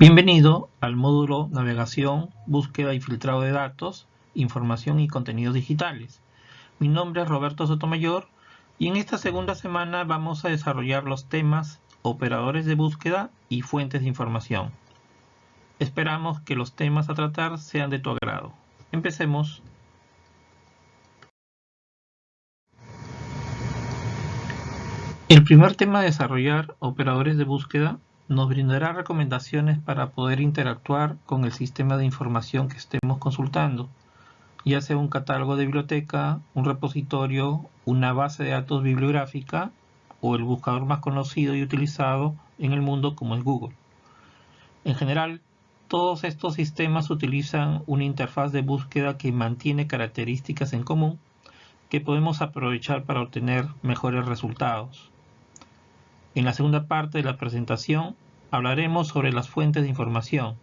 Bienvenido al módulo Navegación, Búsqueda y Filtrado de Datos, Información y Contenidos Digitales. Mi nombre es Roberto Sotomayor y en esta segunda semana vamos a desarrollar los temas Operadores de búsqueda y Fuentes de información. Esperamos que los temas a tratar sean de tu agrado. Empecemos. El primer tema a desarrollar, operadores de búsqueda, nos brindará recomendaciones para poder interactuar con el sistema de información que estemos consultando, ya sea un catálogo de biblioteca, un repositorio, una base de datos bibliográfica o el buscador más conocido y utilizado en el mundo como es Google. En general, todos estos sistemas utilizan una interfaz de búsqueda que mantiene características en común que podemos aprovechar para obtener mejores resultados. En la segunda parte de la presentación hablaremos sobre las fuentes de información.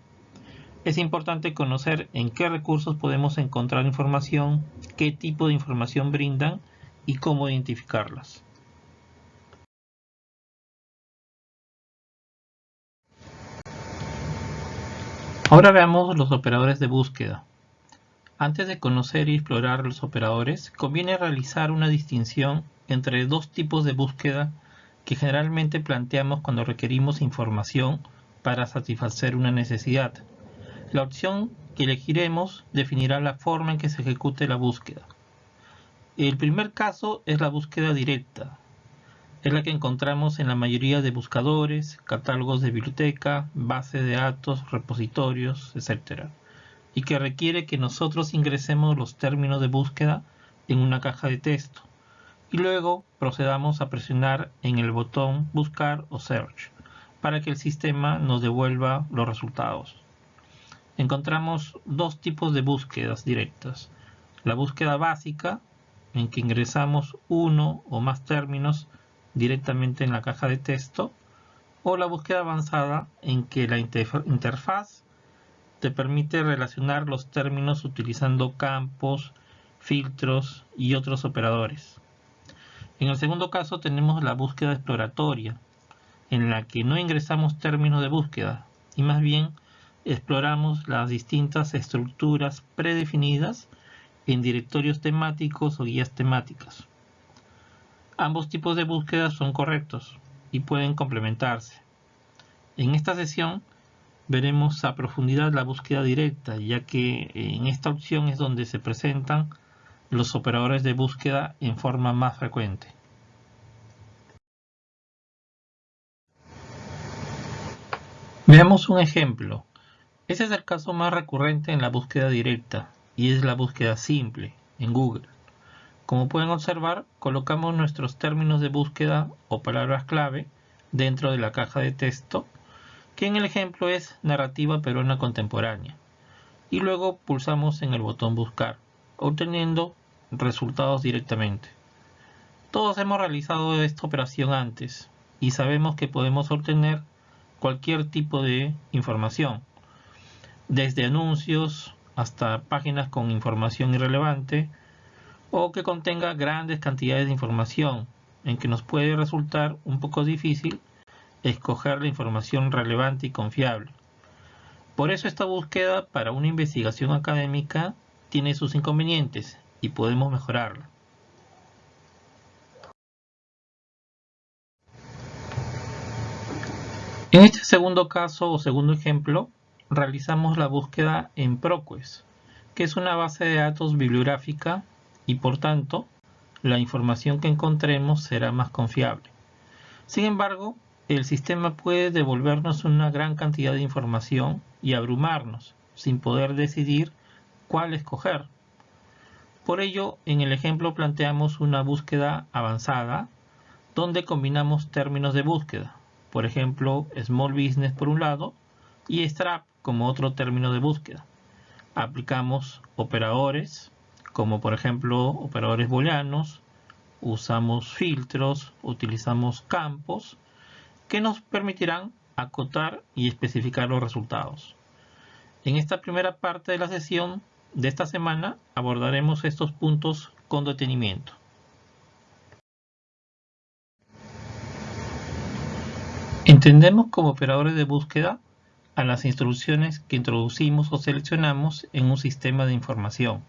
Es importante conocer en qué recursos podemos encontrar información, qué tipo de información brindan y cómo identificarlas. Ahora veamos los operadores de búsqueda. Antes de conocer y explorar los operadores, conviene realizar una distinción entre dos tipos de búsqueda que generalmente planteamos cuando requerimos información para satisfacer una necesidad. La opción que elegiremos definirá la forma en que se ejecute la búsqueda. El primer caso es la búsqueda directa. Es la que encontramos en la mayoría de buscadores, catálogos de biblioteca, bases de datos, repositorios, etc. Y que requiere que nosotros ingresemos los términos de búsqueda en una caja de texto y luego procedamos a presionar en el botón buscar o search para que el sistema nos devuelva los resultados. Encontramos dos tipos de búsquedas directas. La búsqueda básica, en que ingresamos uno o más términos directamente en la caja de texto, o la búsqueda avanzada, en que la interfaz te permite relacionar los términos utilizando campos, filtros y otros operadores. En el segundo caso tenemos la búsqueda exploratoria, en la que no ingresamos términos de búsqueda y más bien exploramos las distintas estructuras predefinidas en directorios temáticos o guías temáticas. Ambos tipos de búsqueda son correctos y pueden complementarse. En esta sesión veremos a profundidad la búsqueda directa, ya que en esta opción es donde se presentan los operadores de búsqueda en forma más frecuente. Veamos un ejemplo. Este es el caso más recurrente en la búsqueda directa y es la búsqueda simple en Google. Como pueden observar, colocamos nuestros términos de búsqueda o palabras clave dentro de la caja de texto, que en el ejemplo es narrativa peruana contemporánea, y luego pulsamos en el botón buscar obteniendo resultados directamente. Todos hemos realizado esta operación antes y sabemos que podemos obtener cualquier tipo de información, desde anuncios hasta páginas con información irrelevante o que contenga grandes cantidades de información en que nos puede resultar un poco difícil escoger la información relevante y confiable. Por eso esta búsqueda para una investigación académica tiene sus inconvenientes y podemos mejorarla. En este segundo caso o segundo ejemplo, realizamos la búsqueda en ProQuest, que es una base de datos bibliográfica y por tanto la información que encontremos será más confiable. Sin embargo, el sistema puede devolvernos una gran cantidad de información y abrumarnos sin poder decidir cuál escoger. Por ello, en el ejemplo planteamos una búsqueda avanzada donde combinamos términos de búsqueda, por ejemplo, Small Business por un lado y Strap como otro término de búsqueda. Aplicamos operadores, como por ejemplo operadores booleanos, usamos filtros, utilizamos campos, que nos permitirán acotar y especificar los resultados. En esta primera parte de la sesión de esta semana abordaremos estos puntos con detenimiento. Entendemos como operadores de búsqueda a las instrucciones que introducimos o seleccionamos en un sistema de información,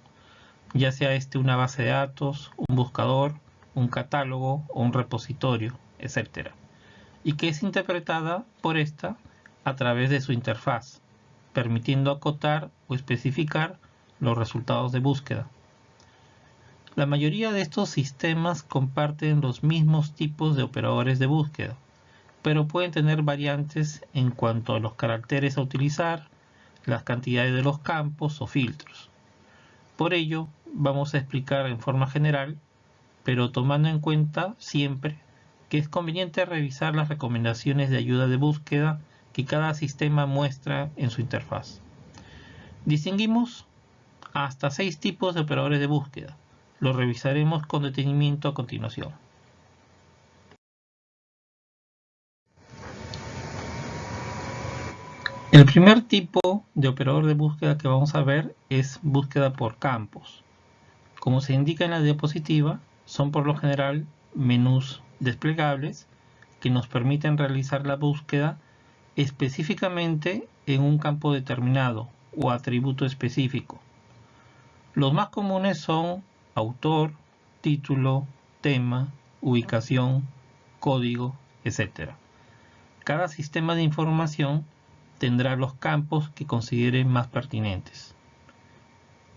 ya sea este una base de datos, un buscador, un catálogo o un repositorio, etc. Y que es interpretada por esta a través de su interfaz, permitiendo acotar o especificar los resultados de búsqueda. La mayoría de estos sistemas comparten los mismos tipos de operadores de búsqueda, pero pueden tener variantes en cuanto a los caracteres a utilizar, las cantidades de los campos o filtros. Por ello, vamos a explicar en forma general, pero tomando en cuenta siempre que es conveniente revisar las recomendaciones de ayuda de búsqueda que cada sistema muestra en su interfaz. Distinguimos hasta seis tipos de operadores de búsqueda. Los revisaremos con detenimiento a continuación. El primer tipo de operador de búsqueda que vamos a ver es búsqueda por campos. Como se indica en la diapositiva, son por lo general menús desplegables que nos permiten realizar la búsqueda específicamente en un campo determinado o atributo específico. Los más comunes son autor, título, tema, ubicación, código, etc. Cada sistema de información tendrá los campos que considere más pertinentes.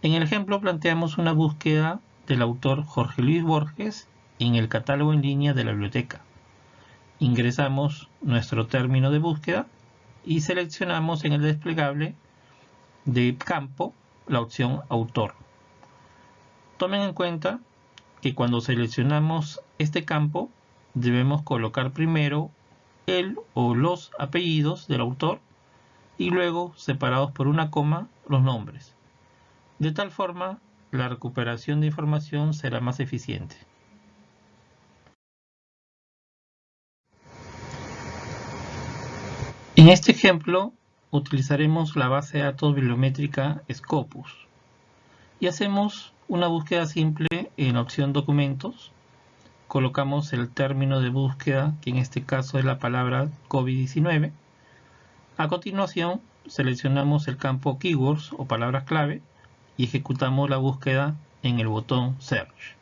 En el ejemplo planteamos una búsqueda del autor Jorge Luis Borges en el catálogo en línea de la biblioteca. Ingresamos nuestro término de búsqueda y seleccionamos en el desplegable de campo la opción autor. Tomen en cuenta que cuando seleccionamos este campo debemos colocar primero el o los apellidos del autor y luego separados por una coma los nombres. De tal forma, la recuperación de información será más eficiente. En este ejemplo, utilizaremos la base de datos bibliométrica Scopus y hacemos una búsqueda simple en opción Documentos. Colocamos el término de búsqueda, que en este caso es la palabra COVID-19 a continuación, seleccionamos el campo Keywords o palabras clave y ejecutamos la búsqueda en el botón Search.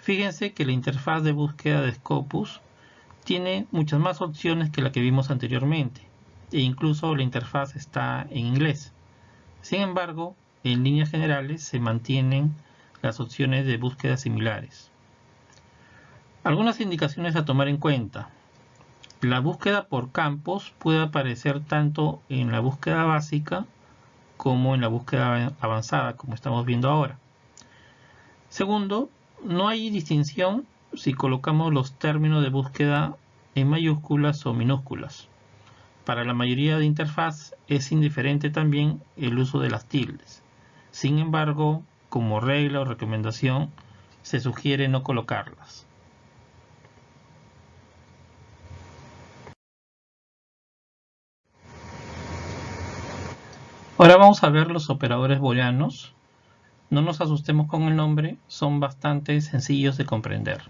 Fíjense que la interfaz de búsqueda de Scopus tiene muchas más opciones que la que vimos anteriormente e incluso la interfaz está en inglés. Sin embargo, en líneas generales se mantienen las opciones de búsqueda similares. Algunas indicaciones a tomar en cuenta. La búsqueda por campos puede aparecer tanto en la búsqueda básica como en la búsqueda avanzada, como estamos viendo ahora. Segundo, no hay distinción si colocamos los términos de búsqueda en mayúsculas o minúsculas. Para la mayoría de interfaz es indiferente también el uso de las tildes. Sin embargo, como regla o recomendación, se sugiere no colocarlas. Ahora vamos a ver los operadores booleanos. No nos asustemos con el nombre, son bastante sencillos de comprender.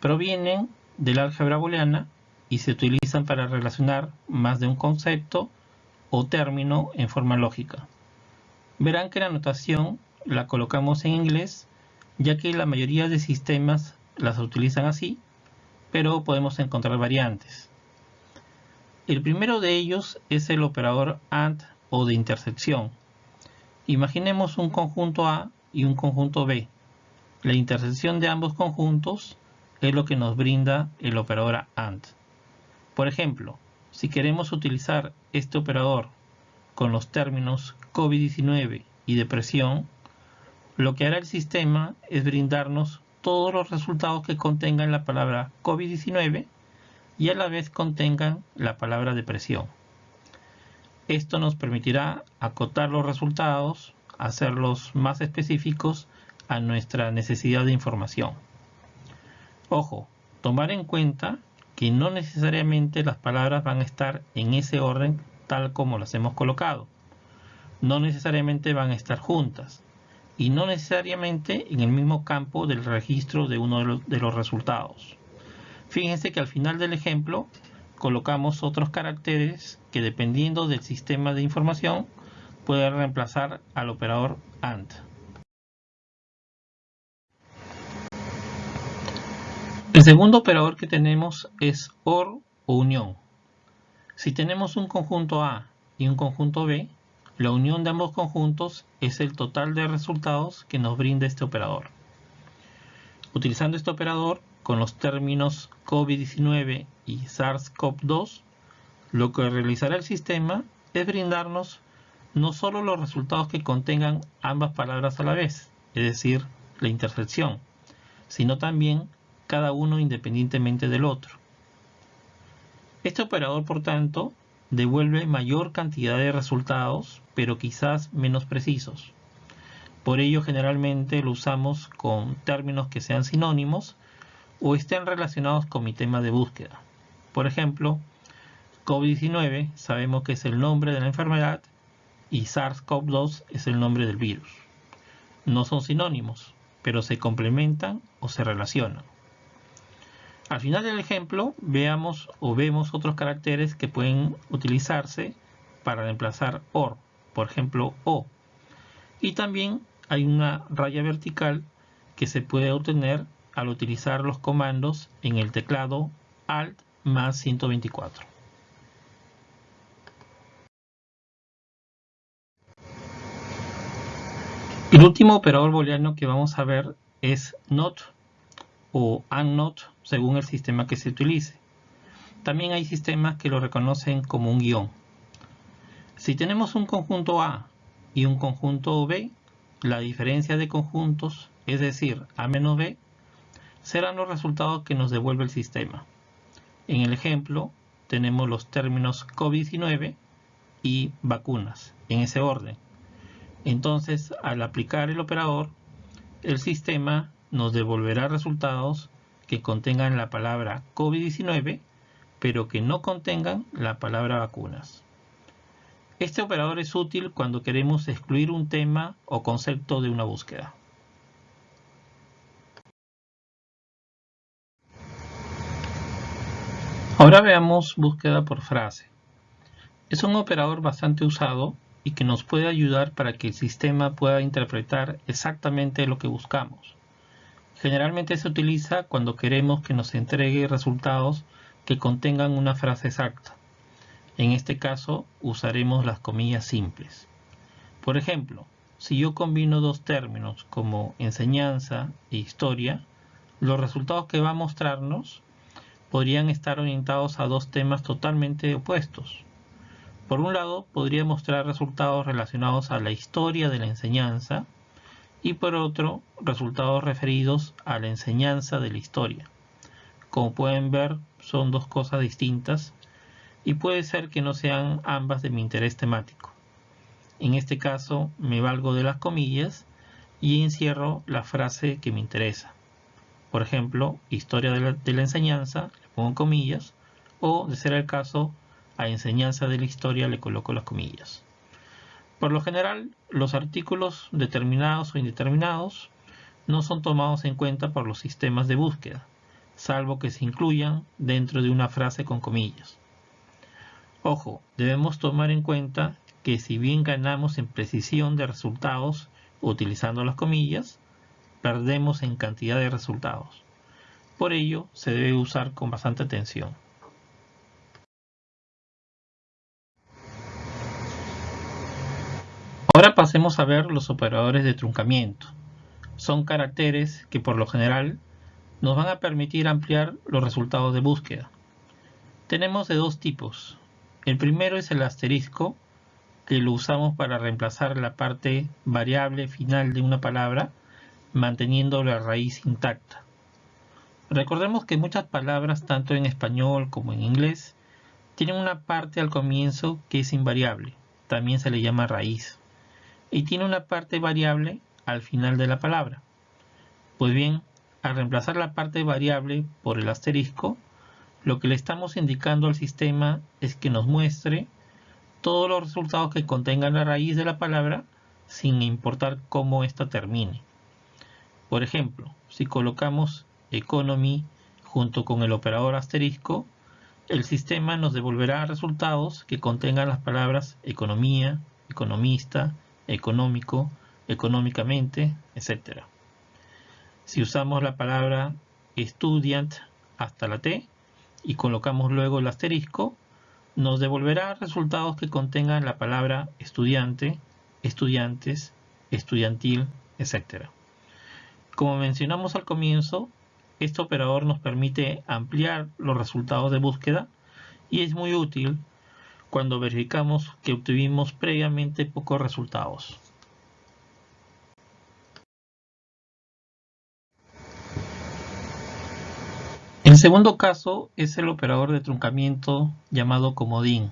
Provienen del álgebra booleana y se utilizan para relacionar más de un concepto o término en forma lógica. Verán que la notación la colocamos en inglés, ya que la mayoría de sistemas las utilizan así, pero podemos encontrar variantes. El primero de ellos es el operador AND o de intersección. Imaginemos un conjunto A y un conjunto B. La intersección de ambos conjuntos es lo que nos brinda el operador AND. Por ejemplo, si queremos utilizar este operador con los términos COVID-19 y depresión, lo que hará el sistema es brindarnos todos los resultados que contengan la palabra COVID-19 y a la vez contengan la palabra depresión. Esto nos permitirá acotar los resultados, hacerlos más específicos a nuestra necesidad de información. Ojo, tomar en cuenta que no necesariamente las palabras van a estar en ese orden tal como las hemos colocado. No necesariamente van a estar juntas y no necesariamente en el mismo campo del registro de uno de los, resultados. Fíjense que al final del ejemplo colocamos otros caracteres que dependiendo del sistema de información pueden reemplazar al operador AND. El segundo operador que tenemos es OR o unión. Si tenemos un conjunto A y un conjunto B, la unión de ambos conjuntos es el total de resultados que nos brinda este operador. Utilizando este operador con los términos COVID-19 y SARS-CoV-2, lo que realizará el sistema es brindarnos no solo los resultados que contengan ambas palabras a la vez, es decir, la intersección, sino también cada uno independientemente del otro. Este operador, por tanto, devuelve mayor cantidad de resultados, pero quizás menos precisos. Por ello, generalmente lo usamos con términos que sean sinónimos o estén relacionados con mi tema de búsqueda. Por ejemplo, COVID-19 sabemos que es el nombre de la enfermedad y SARS-CoV-2 es el nombre del virus. No son sinónimos, pero se complementan o se relacionan. Al final del ejemplo veamos o vemos otros caracteres que pueden utilizarse para reemplazar OR, por ejemplo O. Y también hay una raya vertical que se puede obtener al utilizar los comandos en el teclado Alt más 124. El último operador booleano que vamos a ver es NOT o ANDNOT según el sistema que se utilice. También hay sistemas que lo reconocen como un guion. Si tenemos un conjunto A y un conjunto B, la diferencia de conjuntos, es decir, A menos B, serán los resultados que nos devuelve el sistema. En el ejemplo, tenemos los términos COVID-19 y vacunas, en ese orden. Entonces, al aplicar el operador, el sistema nos devolverá resultados que contengan la palabra COVID-19, pero que no contengan la palabra vacunas. Este operador es útil cuando queremos excluir un tema o concepto de una búsqueda. Ahora veamos búsqueda por frase. Es un operador bastante usado y que nos puede ayudar para que el sistema pueda interpretar exactamente lo que buscamos. Generalmente se utiliza cuando queremos que nos entregue resultados que contengan una frase exacta. En este caso usaremos las comillas simples. Por ejemplo, si yo combino dos términos como enseñanza e historia, los resultados que va a mostrarnos podrían estar orientados a dos temas totalmente opuestos. Por un lado, podría mostrar resultados relacionados a la historia de la enseñanza y por otro resultados referidos a la enseñanza de la historia. Como pueden ver son dos cosas distintas y puede ser que no sean ambas de mi interés temático. En este caso me valgo de las comillas y encierro la frase que me interesa. Por ejemplo, historia de la, de la enseñanza, le pongo comillas, o de ser el caso, a enseñanza de la historia le coloco las comillas. Por lo general, los artículos determinados o indeterminados no son tomados en cuenta por los sistemas de búsqueda, salvo que se incluyan dentro de una frase con comillas. Ojo, debemos tomar en cuenta que si bien ganamos en precisión de resultados utilizando las comillas, perdemos en cantidad de resultados. Por ello, se debe usar con bastante atención. Ahora pasemos a ver los operadores de truncamiento. Son caracteres que por lo general nos van a permitir ampliar los resultados de búsqueda. Tenemos de dos tipos. El primero es el asterisco, que lo usamos para reemplazar la parte variable final de una palabra, manteniendo la raíz intacta. Recordemos que muchas palabras, tanto en español como en inglés, tienen una parte al comienzo que es invariable, también se le llama raíz y tiene una parte variable al final de la palabra. Pues bien, al reemplazar la parte variable por el asterisco, lo que le estamos indicando al sistema es que nos muestre todos los resultados que contengan la raíz de la palabra sin importar cómo ésta termine. Por ejemplo, si colocamos economy junto con el operador asterisco, el sistema nos devolverá resultados que contengan las palabras economía, economista, económico, económicamente, etc. Si usamos la palabra estudiant hasta la T y colocamos luego el asterisco, nos devolverá resultados que contengan la palabra estudiante, estudiantes, estudiantil, etc. Como mencionamos al comienzo, este operador nos permite ampliar los resultados de búsqueda y es muy útil cuando verificamos que obtuvimos previamente pocos resultados. El segundo caso es el operador de truncamiento llamado comodín,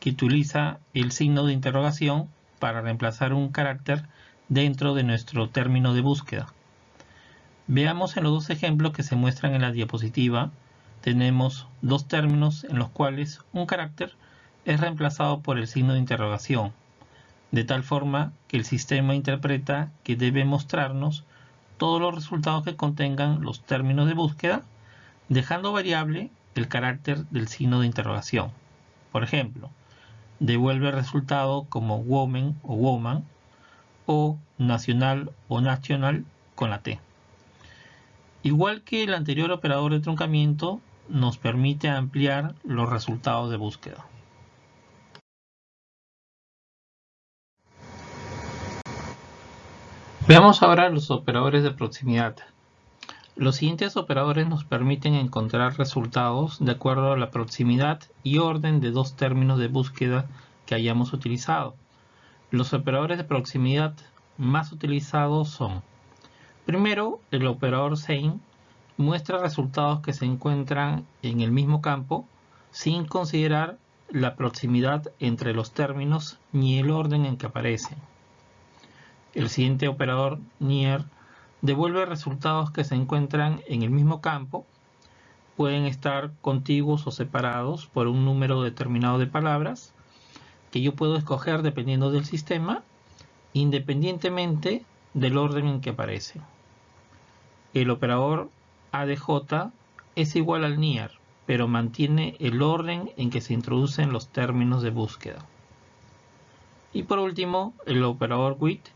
que utiliza el signo de interrogación para reemplazar un carácter dentro de nuestro término de búsqueda. Veamos en los dos ejemplos que se muestran en la diapositiva, tenemos dos términos en los cuales un carácter es reemplazado por el signo de interrogación, de tal forma que el sistema interpreta que debe mostrarnos todos los resultados que contengan los términos de búsqueda, dejando variable el carácter del signo de interrogación. Por ejemplo, devuelve el resultado como woman o woman, o nacional o national con la T. Igual que el anterior operador de truncamiento, nos permite ampliar los resultados de búsqueda. Veamos ahora los operadores de proximidad. Los siguientes operadores nos permiten encontrar resultados de acuerdo a la proximidad y orden de dos términos de búsqueda que hayamos utilizado. Los operadores de proximidad más utilizados son Primero, el operador SEIN muestra resultados que se encuentran en el mismo campo sin considerar la proximidad entre los términos ni el orden en que aparecen. El siguiente operador, NIER, devuelve resultados que se encuentran en el mismo campo, pueden estar contiguos o separados por un número determinado de palabras que yo puedo escoger dependiendo del sistema, independientemente del orden en que aparecen el operador ADJ es igual al NIAR, pero mantiene el orden en que se introducen los términos de búsqueda. Y por último, el operador WIT.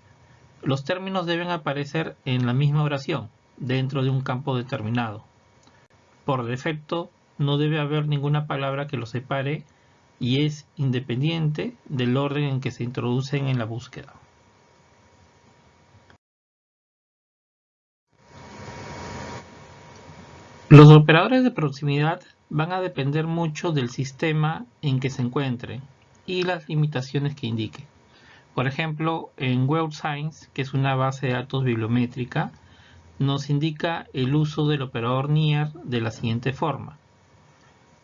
Los términos deben aparecer en la misma oración, dentro de un campo determinado. Por defecto, no debe haber ninguna palabra que los separe y es independiente del orden en que se introducen en la búsqueda. Los operadores de proximidad van a depender mucho del sistema en que se encuentren y las limitaciones que indique. Por ejemplo, en Web Science, que es una base de datos bibliométrica, nos indica el uso del operador NIR de la siguiente forma.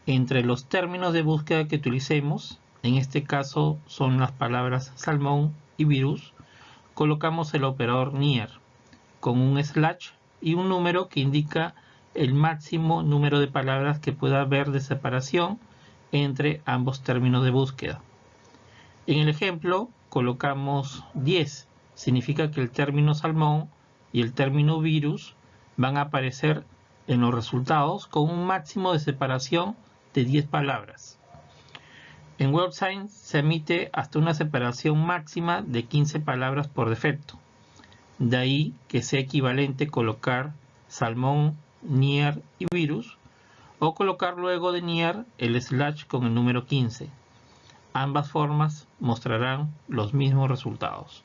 Entre los términos de búsqueda que utilicemos, en este caso son las palabras salmón y virus, colocamos el operador NIR con un slash y un número que indica el máximo número de palabras que pueda haber de separación entre ambos términos de búsqueda. En el ejemplo colocamos 10, significa que el término salmón y el término virus van a aparecer en los resultados con un máximo de separación de 10 palabras. En WebScience se emite hasta una separación máxima de 15 palabras por defecto. De ahí que sea equivalente colocar salmón nier y virus o colocar luego de nier el slash con el número 15. Ambas formas mostrarán los mismos resultados.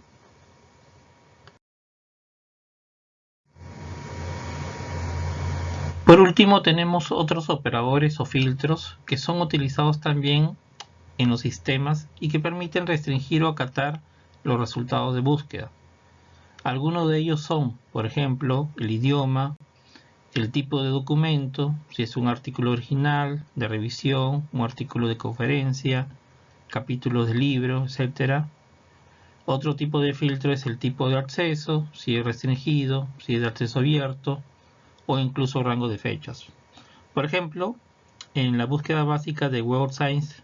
Por último tenemos otros operadores o filtros que son utilizados también en los sistemas y que permiten restringir o acatar los resultados de búsqueda. Algunos de ellos son, por ejemplo, el idioma, el tipo de documento, si es un artículo original, de revisión, un artículo de conferencia, capítulos de libro, etc. Otro tipo de filtro es el tipo de acceso, si es restringido, si es de acceso abierto o incluso rango de fechas. Por ejemplo, en la búsqueda básica de Web Science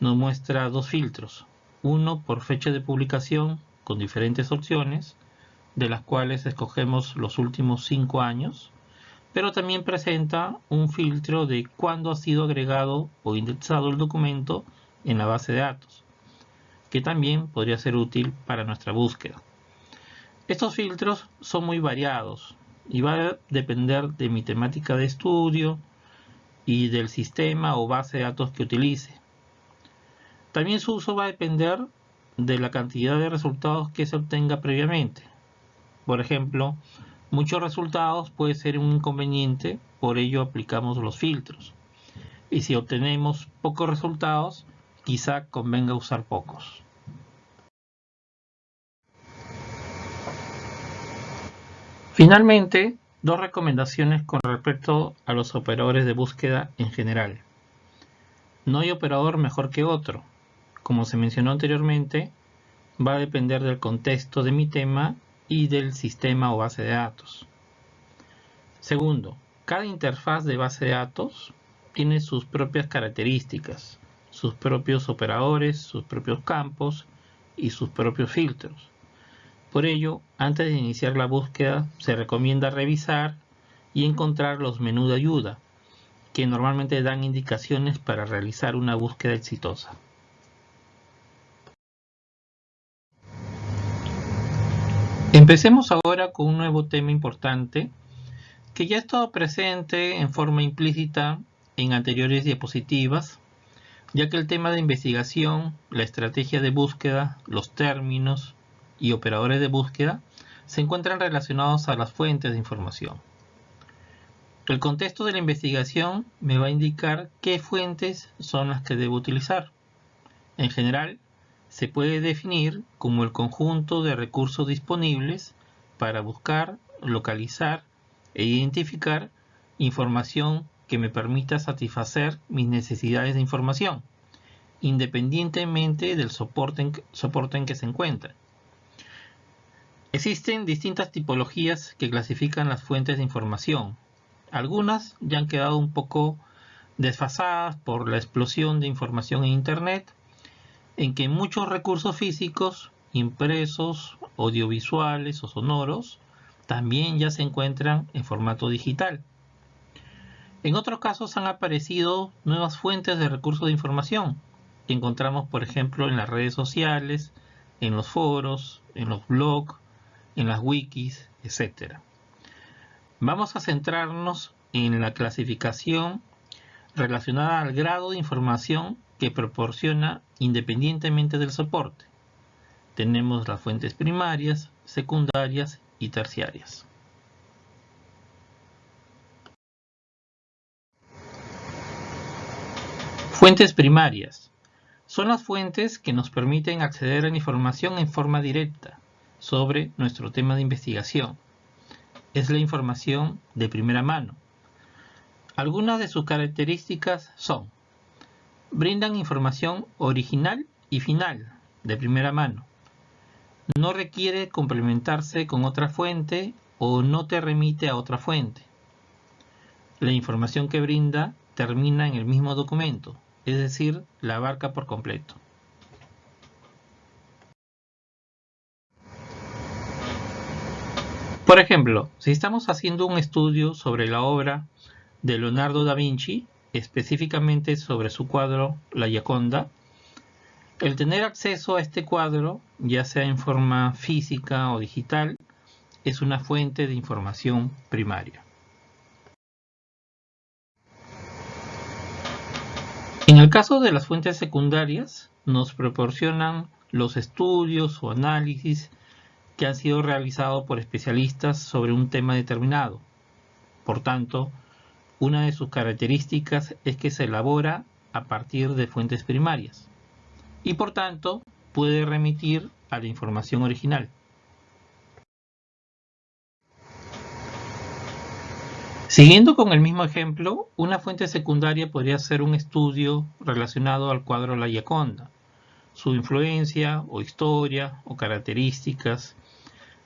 nos muestra dos filtros. Uno por fecha de publicación con diferentes opciones, de las cuales escogemos los últimos cinco años pero también presenta un filtro de cuándo ha sido agregado o indexado el documento en la base de datos, que también podría ser útil para nuestra búsqueda. Estos filtros son muy variados y va a depender de mi temática de estudio y del sistema o base de datos que utilice. También su uso va a depender de la cantidad de resultados que se obtenga previamente. Por ejemplo, muchos resultados puede ser un inconveniente, por ello aplicamos los filtros. Y si obtenemos pocos resultados, quizá convenga usar pocos. Finalmente, dos recomendaciones con respecto a los operadores de búsqueda en general. No hay operador mejor que otro. Como se mencionó anteriormente, va a depender del contexto de mi tema y del sistema o base de datos. Segundo, cada interfaz de base de datos tiene sus propias características, sus propios operadores, sus propios campos y sus propios filtros. Por ello, antes de iniciar la búsqueda, se recomienda revisar y encontrar los menús de ayuda, que normalmente dan indicaciones para realizar una búsqueda exitosa. Empecemos ahora con un nuevo tema importante que ya ha estado presente en forma implícita en anteriores diapositivas, ya que el tema de investigación, la estrategia de búsqueda, los términos, y operadores de búsqueda se encuentran relacionados a las fuentes de información. El contexto de la investigación me va a indicar qué fuentes son las que debo utilizar. En general, se puede definir como el conjunto de recursos disponibles para buscar, localizar e identificar información que me permita satisfacer mis necesidades de información, independientemente del soporte en, que se encuentre. Existen distintas tipologías que clasifican las fuentes de información. Algunas ya han quedado un poco desfasadas por la explosión de información en Internet, en que muchos recursos físicos, impresos, audiovisuales o sonoros, también ya se encuentran en formato digital. En otros casos han aparecido nuevas fuentes de recursos de información que encontramos, por ejemplo, en las redes sociales, en los foros, en los blogs, en las wikis, etc. Vamos a centrarnos en la clasificación relacionada al grado de información que proporciona independientemente del soporte. Tenemos las fuentes primarias, secundarias y terciarias. Fuentes primarias. Son las fuentes que nos permiten acceder a la información en forma directa, sobre nuestro tema de investigación. Es la información de primera mano. Algunas de sus características son, brindan información original y final, de primera mano. No requiere complementarse con otra fuente o no te remite a otra fuente. La información que brinda termina en el mismo documento, es decir, la abarca por completo. Por ejemplo, si estamos haciendo un estudio sobre la obra de Leonardo da Vinci, específicamente sobre su cuadro La Gioconda, el tener acceso a este cuadro, ya sea en forma física o digital, es una fuente de información primaria. En el caso de las fuentes secundarias, nos proporcionan los estudios o análisis que han sido realizados por especialistas sobre un tema determinado. Por tanto, una de sus características es que se elabora a partir de fuentes primarias y por tanto puede remitir a la información original. Siguiendo con el mismo ejemplo, una fuente secundaria podría ser un estudio relacionado al cuadro La Gioconda, su influencia o historia o características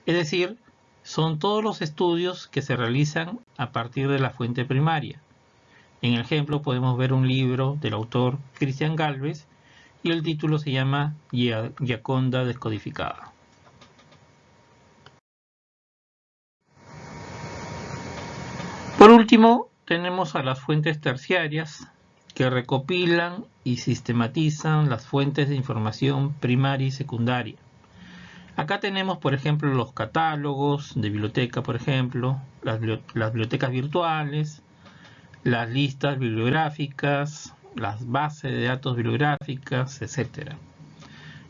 es decir, son todos los estudios que se realizan a partir de la fuente primaria. En el ejemplo podemos ver un libro del autor Cristian Galvez y el título se llama Yaconda descodificada. Último, tenemos a las fuentes terciarias que recopilan y sistematizan las fuentes de información primaria y secundaria. Acá tenemos, por ejemplo, los catálogos de biblioteca, por ejemplo, las, bibliotecas virtuales, las listas bibliográficas, las bases de datos bibliográficas, etc.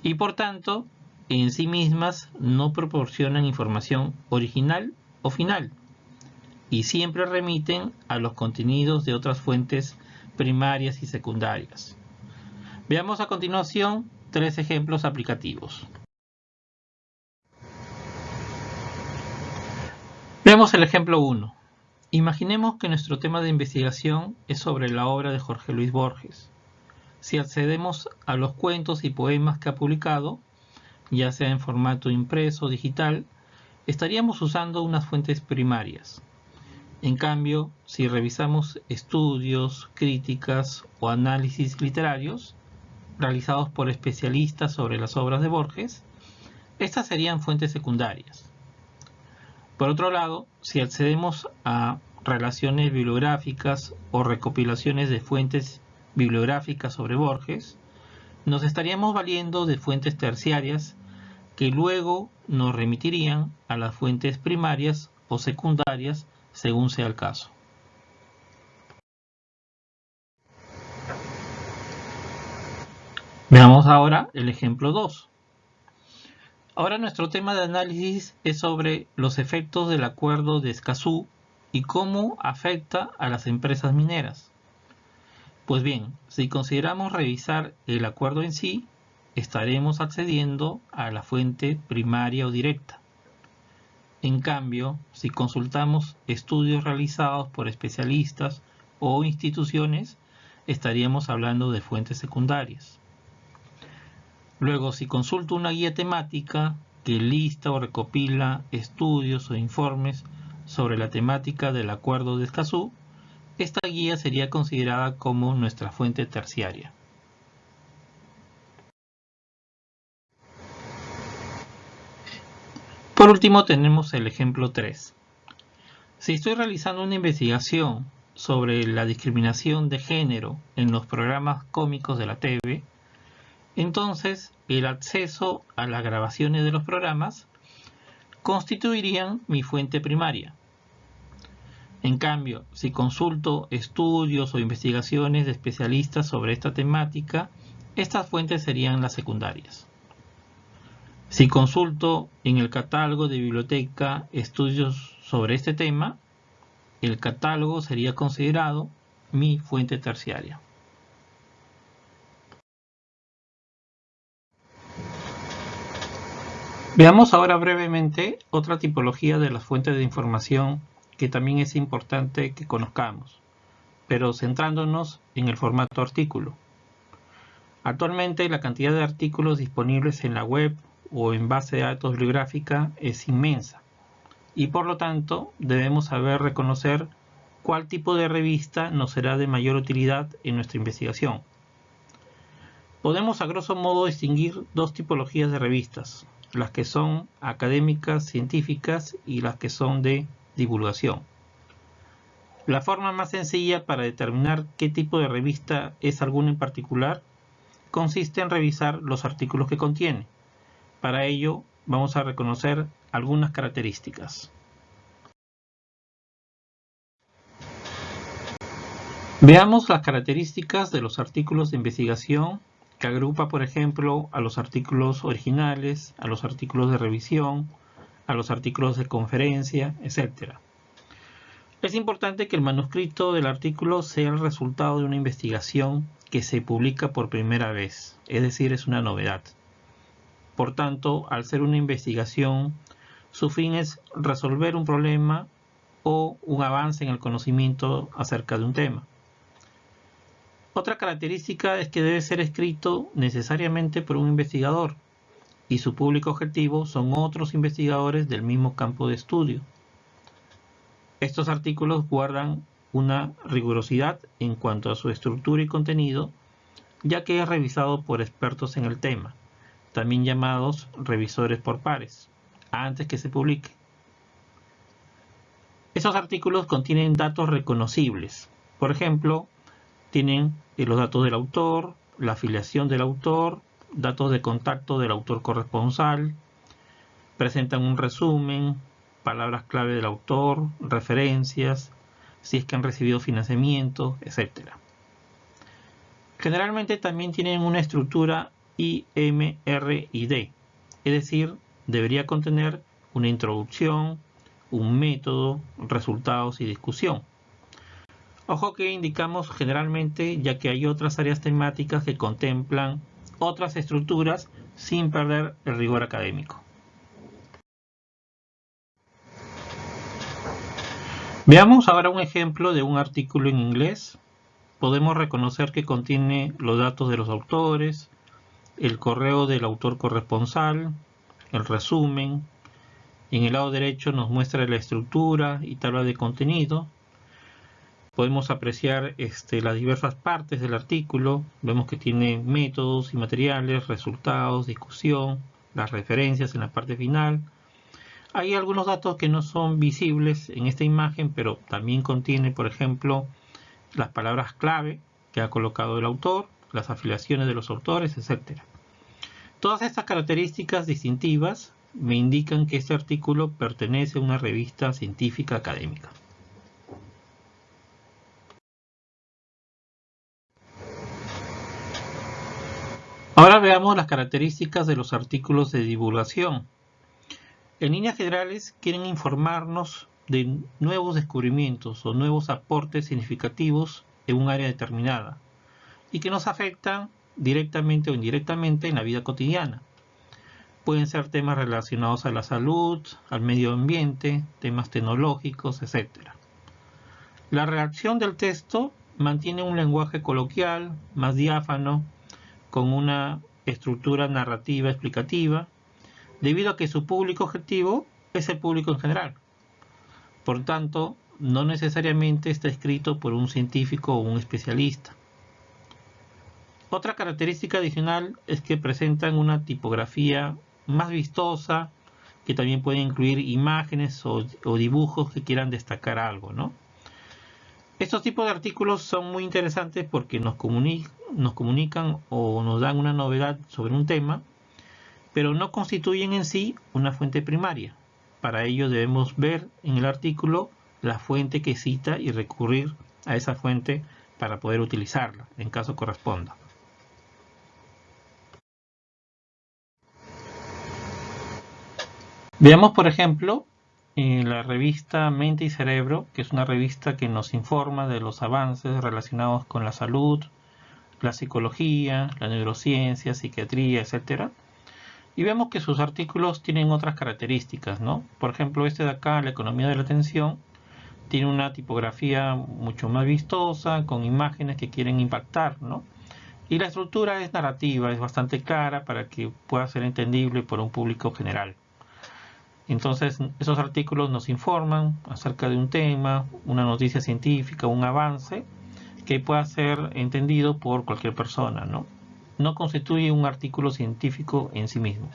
Y por tanto, en sí mismas no proporcionan información original o final y siempre remiten a los contenidos de otras fuentes primarias y secundarias. Veamos a continuación tres ejemplos aplicativos. Veamos el ejemplo 1. Imaginemos que nuestro tema de investigación es sobre la obra de Jorge Luis Borges. Si accedemos a los cuentos y poemas que ha publicado, ya sea en formato impreso o digital, estaríamos usando unas fuentes primarias. En cambio, si revisamos estudios, críticas o análisis literarios realizados por especialistas sobre las obras de Borges, estas serían fuentes secundarias. Por otro lado, si accedemos a relaciones bibliográficas o recopilaciones de fuentes bibliográficas sobre Borges, nos estaríamos valiendo de fuentes terciarias que luego nos remitirían a las fuentes primarias o secundarias según sea el caso. Veamos ahora el ejemplo 2. Ahora nuestro tema de análisis es sobre los efectos del acuerdo de Escazú y cómo afecta a las empresas mineras. Pues bien, si consideramos revisar el acuerdo en sí, estaremos accediendo a la fuente primaria o directa. En cambio, si consultamos estudios realizados por especialistas o instituciones, estaríamos hablando de fuentes secundarias. Luego, si consulto una guía temática que lista o recopila estudios o informes sobre la temática del Acuerdo de Escazú, esta guía sería considerada como nuestra fuente terciaria. Por último tenemos el ejemplo 3. Si estoy realizando una investigación sobre la discriminación de género en los programas cómicos de la TV, entonces el acceso a las grabaciones de los programas constituirían mi fuente primaria. En cambio, si consulto estudios o investigaciones de especialistas sobre esta temática, estas fuentes serían las secundarias. Si consulto en el catálogo de biblioteca estudios sobre este tema, el catálogo sería considerado mi fuente terciaria. Veamos ahora brevemente otra tipología de las fuentes de información que también es importante que conozcamos, pero centrándonos en el formato artículo. Actualmente la cantidad de artículos disponibles en la web o en base de datos bibliográfica es inmensa y por lo tanto debemos saber reconocer cuál tipo de revista nos será de mayor utilidad en nuestra investigación. Podemos a grosso modo distinguir dos tipologías de revistas, las que son académicas, científicas y las que son de divulgación. La forma más sencilla para determinar qué tipo de revista es alguna en particular consiste en revisar los artículos que contiene. Para ello vamos a reconocer algunas características. Veamos las características de los artículos de investigación que agrupa, por ejemplo, a los artículos originales, a los artículos de revisión, a los artículos de conferencia, etc. Es importante que el manuscrito del artículo sea el resultado de una investigación que se publica por primera vez, es decir, es una novedad. Por tanto, al ser una investigación, su fin es resolver un problema o un avance en el conocimiento acerca de un tema. Otra característica es que debe ser escrito necesariamente por un investigador y su público objetivo son otros investigadores del mismo campo de estudio. Estos artículos guardan una rigurosidad en cuanto a su estructura y contenido, ya que es revisado por expertos en el tema, también llamados revisores por pares, antes que se publique. Esos artículos contienen datos reconocibles. Por ejemplo, tienen eh, los datos del autor, la afiliación del autor, datos de contacto del autor corresponsal, presentan un resumen, palabras clave del autor, referencias, si es que han recibido financiamiento, etc. Generalmente también tienen una estructura IMRID, es decir, debería contener una introducción, un método, resultados y discusión. Ojo que indicamos generalmente ya que hay otras áreas temáticas que contemplan otras estructuras sin perder el rigor académico. Veamos ahora un ejemplo de un artículo en inglés. Podemos reconocer que contiene los datos de los autores, el correo del autor corresponsal, el resumen, en el lado derecho nos muestra la estructura y tabla de contenido. Podemos apreciar este, las diversas partes del artículo. Vemos que tiene métodos y materiales, resultados, discusión, las referencias en la parte final. Hay algunos datos que no son visibles en esta imagen, pero también contiene, por ejemplo, las palabras clave que ha colocado el autor, las afiliaciones de los autores, etc. Todas estas características distintivas me indican que este artículo pertenece a una revista científica académica. Ahora veamos las características de los artículos de divulgación. En líneas generales quieren informarnos de nuevos descubrimientos o nuevos aportes significativos en un área determinada y que nos afectan directamente o indirectamente en la vida cotidiana. Pueden ser temas relacionados a la salud, al medio ambiente, temas tecnológicos, etc. La redacción del texto mantiene un lenguaje coloquial, más diáfano, con una estructura narrativa explicativa, debido a que su público objetivo es el público en general. Por tanto, no necesariamente está escrito por un científico o un especialista. Otra característica adicional es que presentan una tipografía más vistosa, que también puede incluir imágenes o, dibujos que quieran destacar algo, ¿no? Estos tipos de artículos son muy interesantes porque nos, nos comunican o nos dan una novedad sobre un tema, pero no constituyen en sí una fuente primaria. Para ello debemos ver en el artículo la fuente que cita y recurrir a esa fuente para poder utilizarla en caso corresponda. Veamos, por ejemplo, en la revista Mente y Cerebro, que es una revista que nos informa de los avances relacionados con la salud, la psicología, la neurociencia, psiquiatría, etc. Y vemos que sus artículos tienen otras características, ¿no? Por ejemplo, este de acá, la economía de la atención, tiene una tipografía mucho más vistosa, con imágenes que quieren impactar, ¿no? Y la estructura es narrativa, es bastante clara para que pueda ser entendible por un público general. Entonces, esos artículos nos informan acerca de un tema, una noticia científica, un avance que pueda ser entendido por cualquier persona, ¿no? No constituye un artículo científico en sí mismo.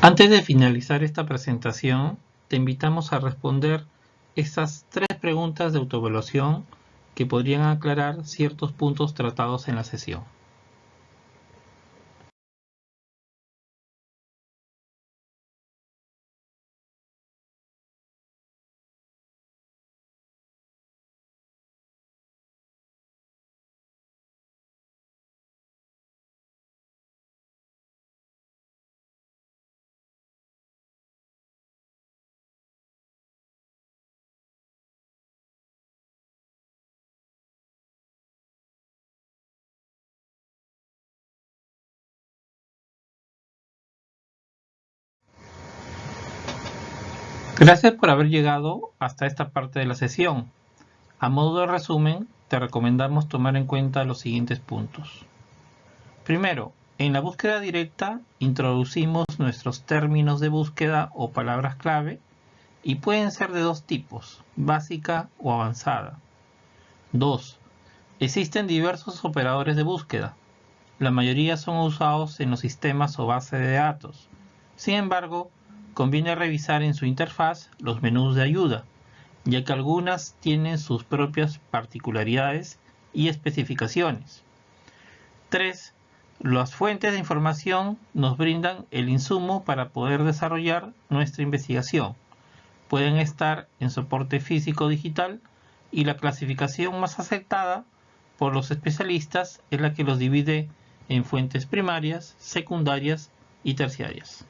Antes de finalizar esta presentación, te invitamos a responder estas tres preguntas de autoevaluación que podrían aclarar ciertos puntos tratados en la sesión. Gracias por haber llegado hasta esta parte de la sesión. A modo de resumen, te recomendamos tomar en cuenta los siguientes puntos. Primero, en la búsqueda directa introducimos nuestros términos de búsqueda o palabras clave y pueden ser de dos tipos, básica o avanzada. 2. Existen diversos operadores de búsqueda. La mayoría son usados en los sistemas o bases de datos Sin embargo, conviene revisar en su interfaz los menús de ayuda, ya que algunas tienen sus propias particularidades y especificaciones. 3. Las fuentes de información nos brindan el insumo para poder desarrollar nuestra investigación. Pueden estar en soporte físico digital y la clasificación más aceptada por los especialistas es la que los divide en fuentes primarias, secundarias y terciarias.